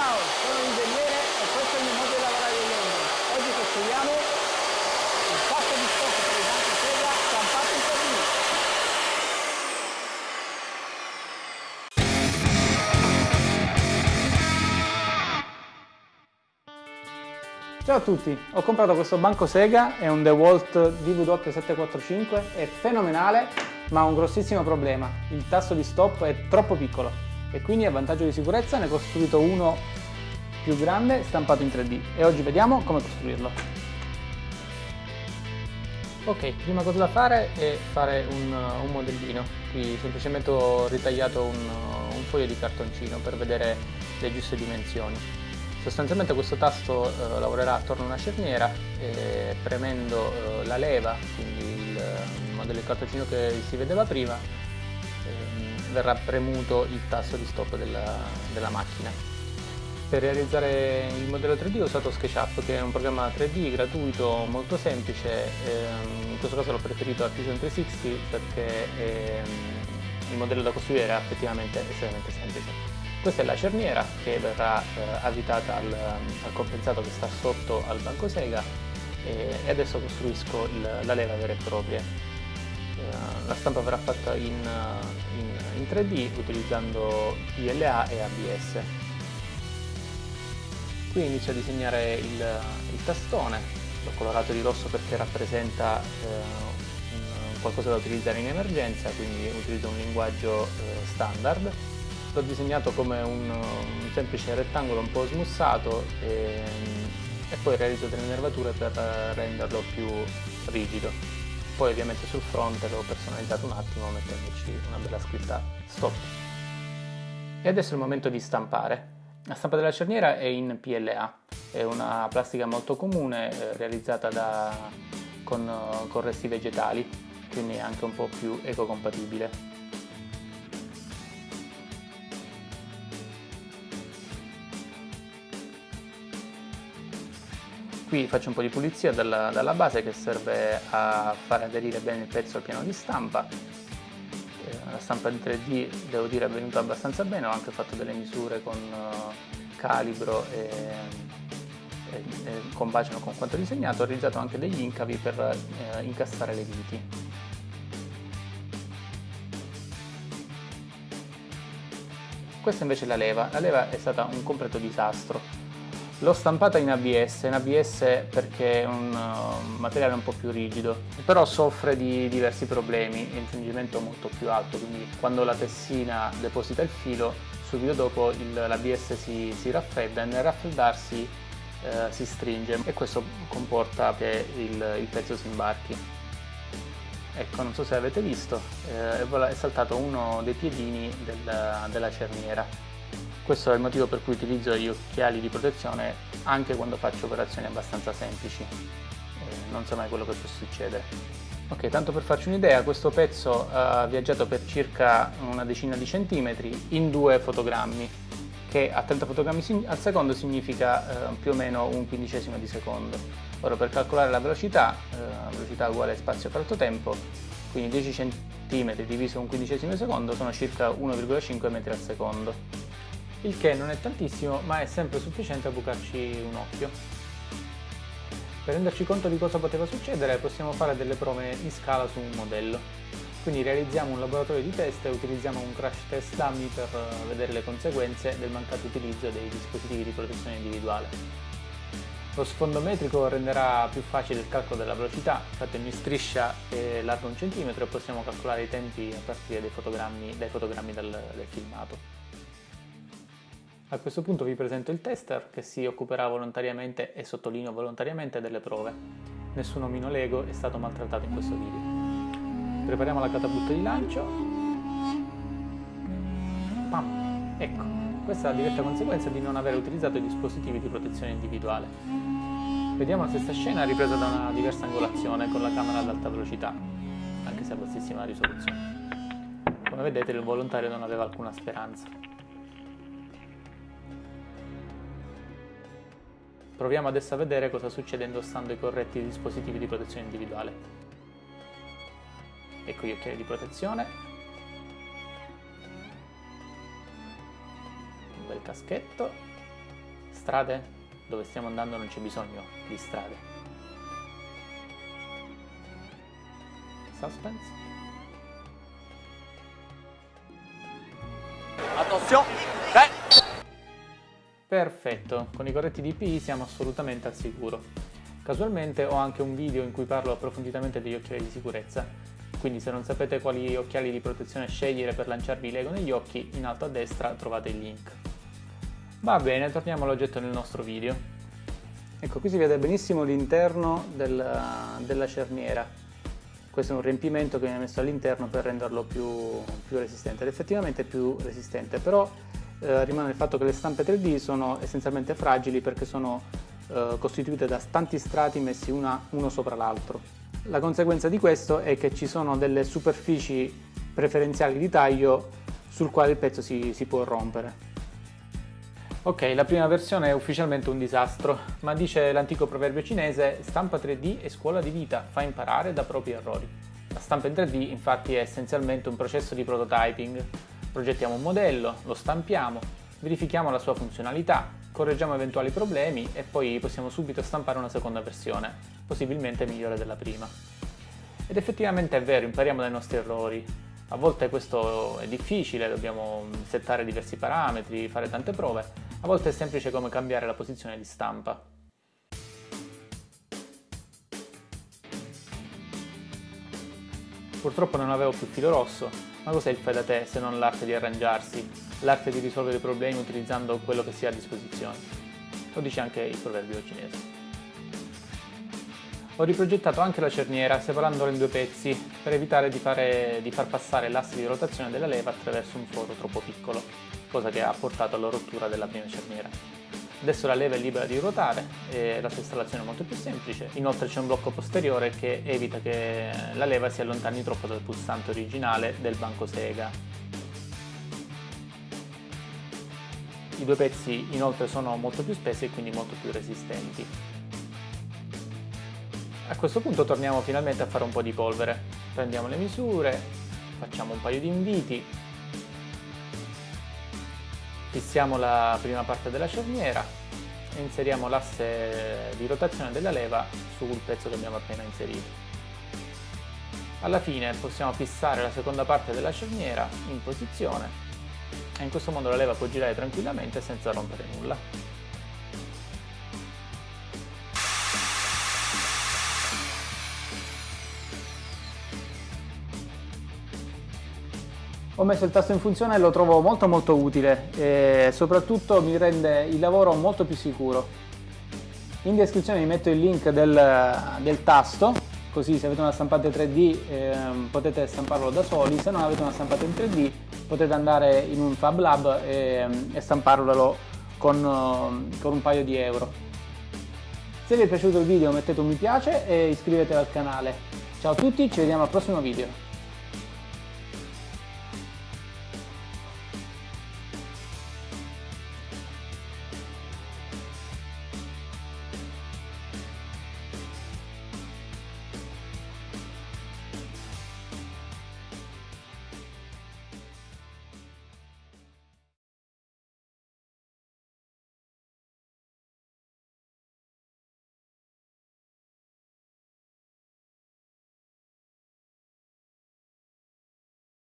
Ciao, sono l'ingegnere e questo è il mio modo di lavorare di legno. Oggi costruiamo il pasto di stocco per banco sega stampato in 3D. Ciao a tutti, ho comprato questo banco Sega, è un DeWalt DW745, è fenomenale ma ha un grossissimo problema, il tasto di stop è troppo piccolo e quindi a vantaggio di sicurezza ne ho costruito uno più grande stampato in 3D e oggi vediamo come costruirlo. Ok, prima cosa da fare è fare un, un modellino, qui semplicemente ho ritagliato un, un foglio di cartoncino per vedere le giuste dimensioni. Sostanzialmente questo tasto eh, lavorerà attorno a una cerniera e premendo eh, la leva, quindi il, modello di cartoncino che si vedeva prima, verrà premuto il tasto di stop della, della, macchina. Per realizzare il modello 3D ho usato SketchUp che è un programma 3D gratuito molto semplice, ehm, in questo caso l'ho preferito a Fusion 360 perché ehm, il modello da costruire era effettivamente estremamente semplice. Questa è la cerniera che verrà eh, avvitata al, al, compensato che sta sotto al banco sega e adesso costruisco il, la leva vera e propria. Eh, la stampa verrà fatta in, in, in 3D utilizzando PLA e ABS. Qui inizio a disegnare il, il tastone, l'ho colorato di rosso perché rappresenta eh, qualcosa da utilizzare in emergenza, quindi utilizzo un linguaggio eh, standard L'ho disegnato come un, un, semplice rettangolo un po' smussato e, e poi realizzo delle nervature per renderlo più rigido. Poi ovviamente sul fronte l'ho personalizzato un attimo mettendoci una bella scritta stop. E adesso è il momento di stampare. La stampa della cerniera è in PLA, è una plastica molto comune eh, realizzata da, con, con resti vegetali, quindi è anche un po' più ecocompatibile. Qui faccio un po' di pulizia dalla, dalla base che serve a far aderire bene il pezzo al piano di stampa. Eh, la stampa in 3D devo dire è venuta abbastanza bene, ho anche fatto delle misure con uh, calibro e, e, e combaciano con quanto disegnato, ho realizzato anche degli incavi per eh, incastrare le viti. Questa invece è la leva, la leva è stata un completo disastro L'ho stampata in ABS, in ABS perché è un uh, materiale un po' più rigido, però soffre di diversi problemi, infringimento molto più alto, quindi quando la tessina deposita il filo, subito dopo l'ABS si, si, raffredda e nel raffreddarsi eh, si stringe e questo comporta che il, il, pezzo si imbarchi. Ecco, non so se avete visto, eh, è saltato uno dei piedini del, della cerniera. Questo è il motivo per cui utilizzo gli occhiali di protezione anche quando faccio operazioni abbastanza semplici, eh, non so mai quello che può succedere. Ok, tanto per farci un'idea, questo pezzo ha viaggiato per circa una decina di centimetri in due fotogrammi, che a 30 fotogrammi al secondo significa eh, più o meno un quindicesimo di secondo. Ora per calcolare la velocità, eh, velocità uguale spazio per altro tempo, quindi 10 cm diviso un quindicesimo di secondo sono circa 1,5 metri al secondo il che non è tantissimo ma è sempre sufficiente a bucarci un occhio. Per renderci conto di cosa poteva succedere possiamo fare delle prove in scala su un modello. Quindi realizziamo un laboratorio di test e utilizziamo un crash test dummy per eh, vedere le conseguenze del mancato utilizzo dei dispositivi di protezione individuale. Lo sfondo metrico renderà più facile il calcolo della velocità, fatemi striscia è larga un centimetro e possiamo calcolare i tempi a partire dai fotogrammi, dai fotogrammi del, del filmato. A questo punto vi presento il tester che si occuperà volontariamente e sottolineo volontariamente delle prove. Nessun omino Lego è stato maltrattato in questo video. Prepariamo la catapulta di lancio. Pam! Ecco, questa è la diretta conseguenza di non aver utilizzato i dispositivi di protezione individuale. Vediamo la stessa scena ripresa da una diversa angolazione con la camera ad alta velocità, anche se a bassissima risoluzione. Come vedete il volontario non aveva alcuna speranza. Proviamo adesso a vedere cosa succede indossando i corretti dispositivi di protezione individuale. Ecco gli occhiali di protezione. Un bel caschetto. Strade? Dove stiamo andando non c'è bisogno di strade. Suspense? Attenzione! Perfetto, con i corretti DPI siamo assolutamente al sicuro. Casualmente ho anche un video in cui parlo approfonditamente degli occhiali di sicurezza, quindi se non sapete quali occhiali di protezione scegliere per lanciarvi l'ego negli occhi, in alto a destra trovate il link. Va bene, torniamo all'oggetto nel nostro video. Ecco, qui si vede benissimo l'interno della, della cerniera. Questo è un riempimento che viene messo all'interno per renderlo più, più resistente ed effettivamente più resistente, però eh, rimane il fatto che le stampe 3D sono essenzialmente fragili perché sono eh, costituite da tanti strati messi una, uno sopra l'altro. La conseguenza di questo è che ci sono delle superfici preferenziali di taglio sul quale il pezzo si, si può rompere. Ok, la prima versione è ufficialmente un disastro, ma dice l'antico proverbio cinese stampa 3D è scuola di vita, fa imparare da propri errori. La stampa in 3D infatti è essenzialmente un processo di prototyping, Progettiamo un modello, lo stampiamo, verifichiamo la sua funzionalità, correggiamo eventuali problemi e poi possiamo subito stampare una seconda versione, possibilmente migliore della prima. Ed effettivamente è vero, impariamo dai nostri errori. A volte questo è difficile, dobbiamo settare diversi parametri, fare tante prove, a volte è semplice come cambiare la posizione di stampa. Purtroppo non avevo più filo rosso, ma cos'è il fai da te se non l'arte di arrangiarsi, l'arte di risolvere i problemi utilizzando quello che si ha a disposizione? Lo dice anche il proverbio cinese. Ho riprogettato anche la cerniera separandola in due pezzi per evitare di, fare, di far passare l'asse di rotazione della leva attraverso un foro troppo piccolo, cosa che ha portato alla rottura della prima cerniera. Adesso la leva è libera di ruotare e la sua installazione è molto più semplice. Inoltre c'è un blocco posteriore che evita che la leva si allontani troppo dal pulsante originale del banco sega. I due pezzi inoltre sono molto più spessi e quindi molto più resistenti. A questo punto torniamo finalmente a fare un po' di polvere. Prendiamo le misure, facciamo un paio di inviti fissiamo la prima parte della cerniera e inseriamo l'asse di rotazione della leva sul pezzo che abbiamo appena inserito. Alla fine possiamo fissare la seconda parte della cerniera in posizione e in questo modo la leva può girare tranquillamente senza rompere nulla. Ho messo il tasto in funzione e lo trovo molto molto utile e soprattutto mi rende il lavoro molto più sicuro. In descrizione vi metto il link del, del tasto, così se avete una stampante 3D eh, potete stamparlo da soli, se non avete una stampante in 3D potete andare in un Fab Lab e, e stamparlo con, con un paio di euro. Se vi è piaciuto il video mettete un mi piace e iscrivetevi al canale. Ciao a tutti, ci vediamo al prossimo video.